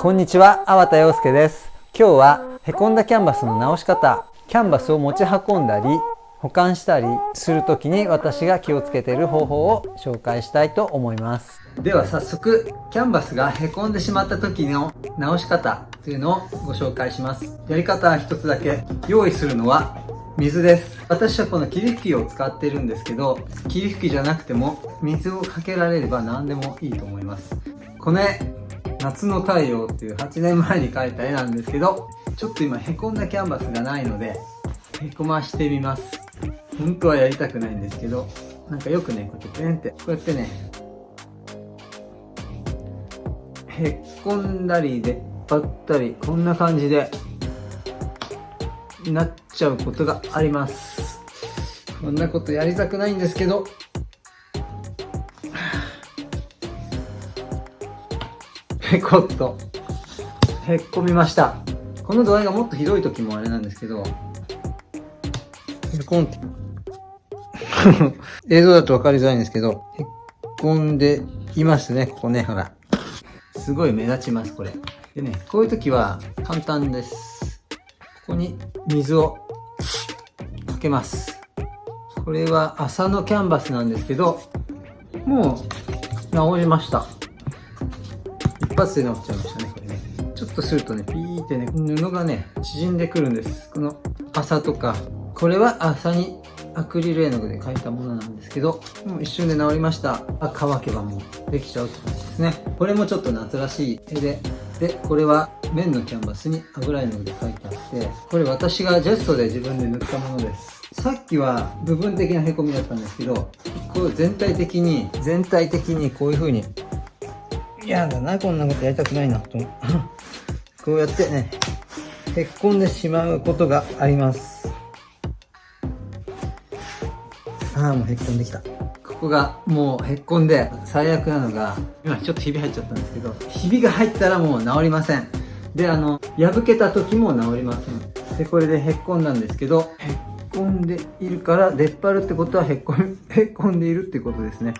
こんにちは、粟田洋介です。今日はへこんだキャンバスの直し方、キャンバスを持ち運んだり、保管したりするときに私が気をつけている方法を紹介したいと思います。では早速、キャンバスがへこんでしまった時の直し方というのをご紹介します。やり方は一つだけ。用意するのは水です。私はこの霧吹きを使ってるんですけど、霧吹きじゃなくても水をかけられれば何でもいいと思います。この、夏の太陽っていう8年前に描いた絵なんですけど、ちょっと今へこんだキャンバスがないので、へこましてみます。本当はやりたくないんですけど、なんかよくね、こうやってペンって、こうやってね、へっこんだり出っ張ったり、こんな感じで、なっちゃうことがあります。こんなことやりたくないんですけど、へこっと、へっこみました。この度合いがもっとひどい時もあれなんですけど、へこんって。映像だと分かりづらいんですけど、へっこんでいますね、ここね、ほら。すごい目立ちます、これ。でね、こういう時は簡単です。ここに水をかけます。これは朝のキャンバスなんですけど、もう治りました。発で治っちゃいましたね、これね。ちょっとするとね、ピーってね、布がね、縮んでくるんです。この麻とか、これは麻にアクリル絵の具で描いたものなんですけど、もう一瞬で治りました。あ、乾けばもうできちゃうって感じですね。これもちょっと夏らしい絵で、で、これは面のキャンバスに油絵の具で描いてあって、これ私がジェストで自分で塗ったものです。さっきは部分的な凹みだったんですけど、こう全体的に、全体的にこういう風に嫌だな、こんなことやりたくないな、と。こうやってね、へっこんでしまうことがあります。ああ、もうへっこんできた。ここがもうへっこんで、最悪なのが、今ちょっとひび入っちゃったんですけど、ひびが入ったらもう治りません。で、あの、破けた時も治りません。で、これでへっこんだんですけど、へっこんでいるから、出っ張るってことはへっこん、へっこんでいるってことですね。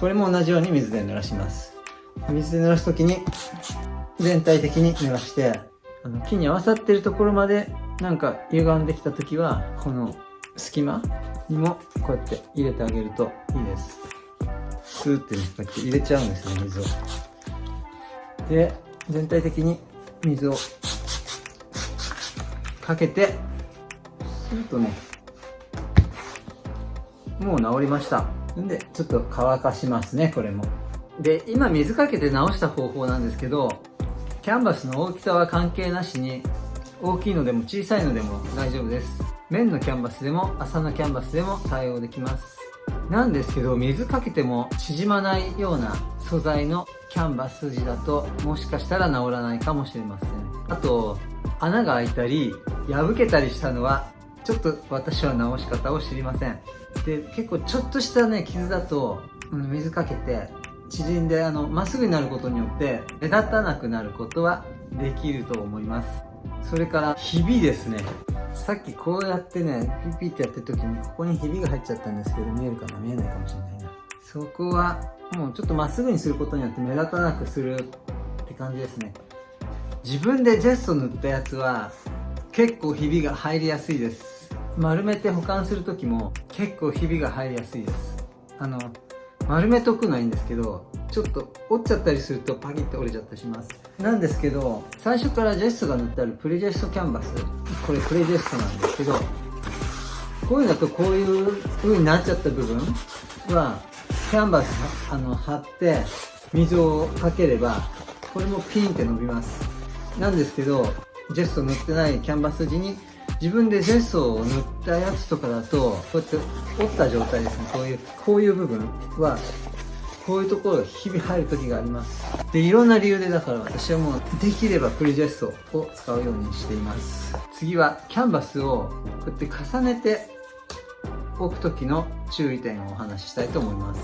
これも同じように水で濡らします。水で濡らすときに全体的に濡らしてあの木に合わさってるところまでなんか歪んできたときはこの隙間にもこうやって入れてあげるといいです。スーってねこうやって入れちゃうんですよ水を。で全体的に水をかけてスーッとねもう治りました。んでちょっと乾かしますねこれも。で、今水かけて直した方法なんですけど、キャンバスの大きさは関係なしに、大きいのでも小さいのでも大丈夫です。面のキャンバスでも麻のキャンバスでも対応できます。なんですけど、水かけても縮まないような素材のキャンバス地だと、もしかしたら治らないかもしれません。あと、穴が開いたり、破けたりしたのは、ちょっと私は直し方を知りません。で、結構ちょっとしたね、傷だと、水かけて、縮んであのまっすぐになることによって目立たなくなることはできると思います。それからひびですね。さっきこうやってねピピってやってる時にここにひびが入っちゃったんですけど見えるかな？見えないかもしれないな。そこはもうちょっとまっすぐにすることによって目立たなくするって感じですね。自分でジェスト塗ったやつは結構ひびが入りやすいです。丸めて保管する時も結構ひびが入りやすいです。あの丸めとくのはいいんですけどちょっと折っちゃったりするとパキッと折れちゃったりします。なんですけど最初からジェストが塗ってあるプレジェストキャンバス。これプレジェストなんですけどこういうのだとこういう風になっちゃった部分はキャンバスあの貼って水をかければこれもピンって伸びます。なんですけどジェスト塗ってないキャンバス地に自分でジェストを塗ったやつとかだとこうやって折った状態ですね。こういうこういう部分はこういうところが日々入る時があります。でいろんな理由でだから私はもうできればプリジェストを使うようにしています。次はキャンバスをこうやって重ねて置く時の注意点をお話ししたいと思います。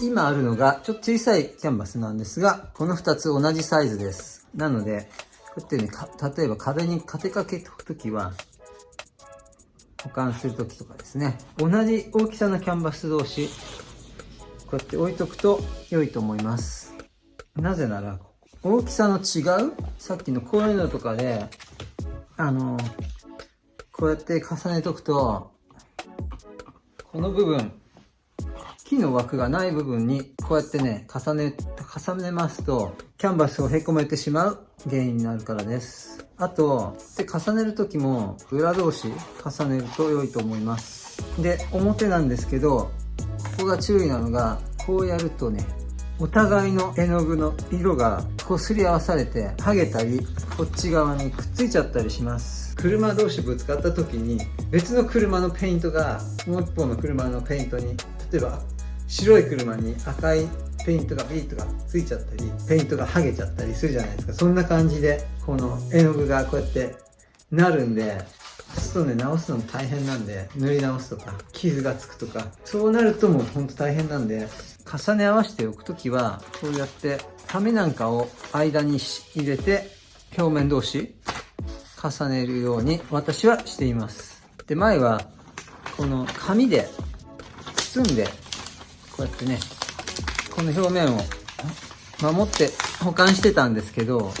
今あるのがちょっと小さいキャンバスなんですがこの2つ同じサイズです。なのでうやってね例えば壁に立てかけておく時は保管する時とかですね。同じ大きさのキャンバス同士こうやって置いとくと良いと思います。なぜなら大きさの違うさっきのこういうのとかで、あの、こうやって重ねとくと、この部分、木の枠がない部分にこうやってね、重ね、重ねますと、キャンバスをへこめてしまう原因になるからです。あと、で重ねる時も裏同士重ねると良いと思います。で、表なんですけど、ここが注意なのが、こうやるとね、お互いの絵の具の色がこすり合わされて剥げたりこっち側にくっついちゃったりします車同士ぶつかった時に別の車のペイントがもう一方の車のペイントに例えば白い車に赤いペイントがビートがついちゃったりペイントが剥げちゃったりするじゃないですか。そんな感じでこの絵の具がこうやってなるんでそうするとね直すのも大変なんで塗り直すとか傷がつくとかそうなるともうほんと大変なんで重ね合わせておく時はこうやって紙なんかを間に入れて表面同士重ねるように私はしています。で前はこの紙で包んでこうやってねこの表面を守って保管してたんですけど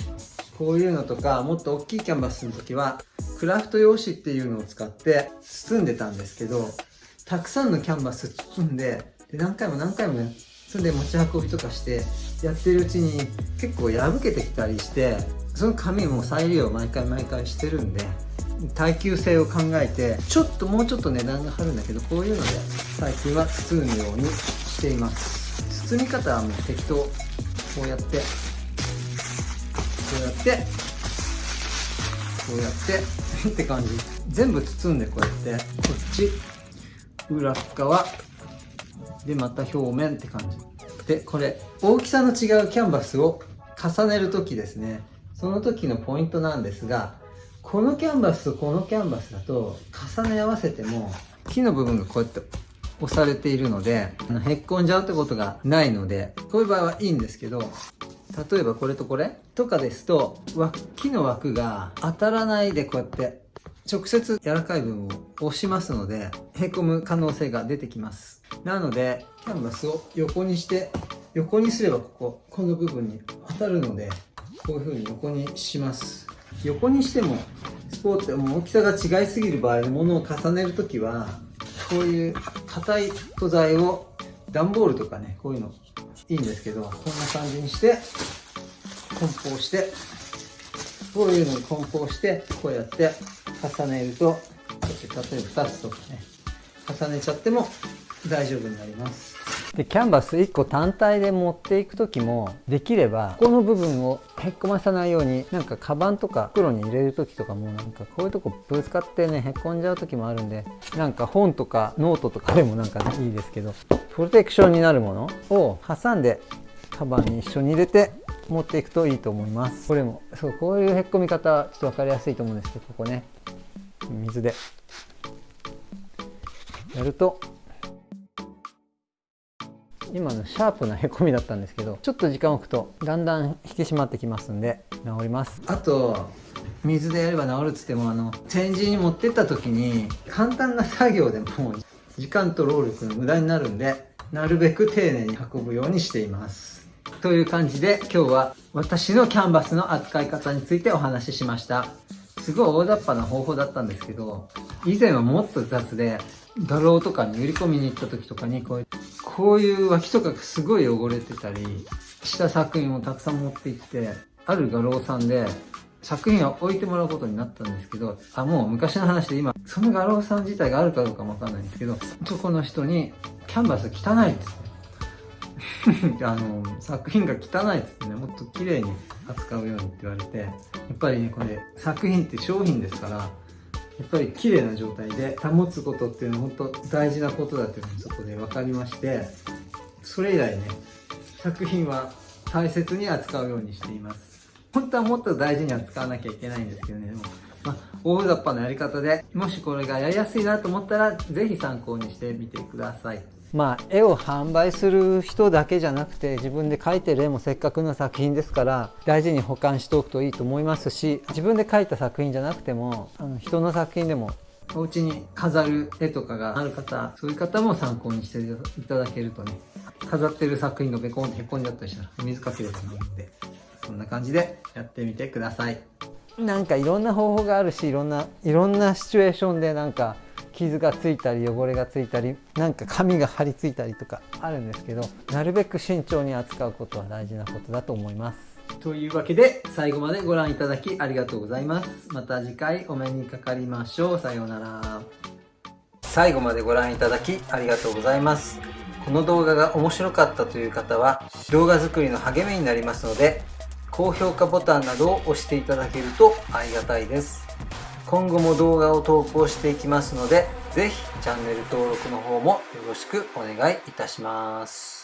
こういうのとかもっと大きいキャンバスの時はクラフト用紙っていうのを使って包んでたんですけどたくさんのキャンバス包んでで何回も何回もねそれで持ち運びとかしてやってるうちに結構破けてきたりしてその紙も再利用毎回毎回してるんで耐久性を考えてちょっともうちょっと値段が張るんだけどこういうので最近は包むようにしています。包み方はもう適当。こうやって。こうやって。こうやって。って感じ。全部包んでこうやって。こっち。裏側。でまた表面って感じ。でこれ大きさの違うキャンバスを重ねる時ですね。その時のポイントなんですがこのキャンバスとこのキャンバスだと重ね合わせても木の部分がこうやって押されているのであのへっこんじゃうってことがないのでこういう場合はいいんですけど例えばこれとこれとかですと木の枠が当たらないでこうやって直接柔らかい部分を押しますのでへこむ可能性が出てきます。なのでキャンバスを横にして横にすればこここの部分に当たるのでこういう風に横にします。横にしてもスポーツも大きさが違いすぎる場合のものを重ねるときはこういう硬い素材を段ボールとかねこういうのいいんですけどこんな感じにして梱包してこういうのに梱包してこうやって重ねると例えば2つとかね重ねちゃっても大丈夫になります。でキャンバス1個単体で持っていく時もできればここの部分をへっこまさないようになんかカバンとか袋に入れる時とかもなんかこういうとこぶつかってねへっこんじゃう時もあるんでなんか本とかノートとかでもなんか、いいですけどプロテクションになるものを挟んでカバンに一緒に入れて持っていくといいと思います。これもそうこういうへっこみ方ちょっと分かりやすいと思うんですけどここね水で。やると今のシャープなへこみだったんですけどちょっと時間置くとだんだん引き締まってきますんで治ります。あと水でやれば治るっつってもあの展示に持ってった時に簡単な作業でも時間と労力の無駄になるんでなるべく丁寧に運ぶようにしています。という感じで今日は私のキャンバスの扱い方についてお話ししました。すごい大雑把な方法だったんですけど以前はもっと雑で画廊とかに売り込みに行った時とかにこうこういう脇とかすごい汚れてたりした作品をたくさん持って行ってある画廊さんで作品を置いてもらうことになったんですけどあもう昔の話で今その画廊さん自体があるかどうかもわかんないんですけどその人に「キャンバス汚い」っつって あの作品が汚いっつってねもっと綺麗に扱うようにって言われてやっぱりねこれ作品って商品ですからやっぱり綺麗な状態で保つことっていうのは本当大事なことだっていうのがそこで分かりましてそれ以来ね作品は大切に扱うようにしています。本当はもっと大事に扱わなきゃいけないんですけどね。でも、まあ、大雑把なやり方でもしこれがやりやすいなと思ったら是非参考にしてみてください。まあ、絵を販売する人だけじゃなくて自分で描いてる絵もせっかくの作品ですから大事に保管しておくといいと思いますし自分で描いた作品じゃなくてもあの人の作品でもお家に飾る絵とかがある方そういう方も参考にしていただけるとね飾ってる作品がベコンってへこんじゃったりしたら水かけるやつなのでこんな感じでやってみてください。なんかいろんな方法があるしいろんないろんなシチュエーションでなんか傷がついたり汚れがついたりなんか紙が張り付いたりとかあるんですけどなるべく慎重に扱うことは大事なことだと思います。というわけで最後までご覧いただきありがとうございます。また次回お目にかかりましょう。さようなら。最後までご覧いただきありがとうございます。この動画が面白かったという方は動画作りの励みになりますので高評価ボタンなどを押していただけるとありがたいです今後も動画を投稿していきますのでぜひチャンネル登録の方もよろしくお願いいたします。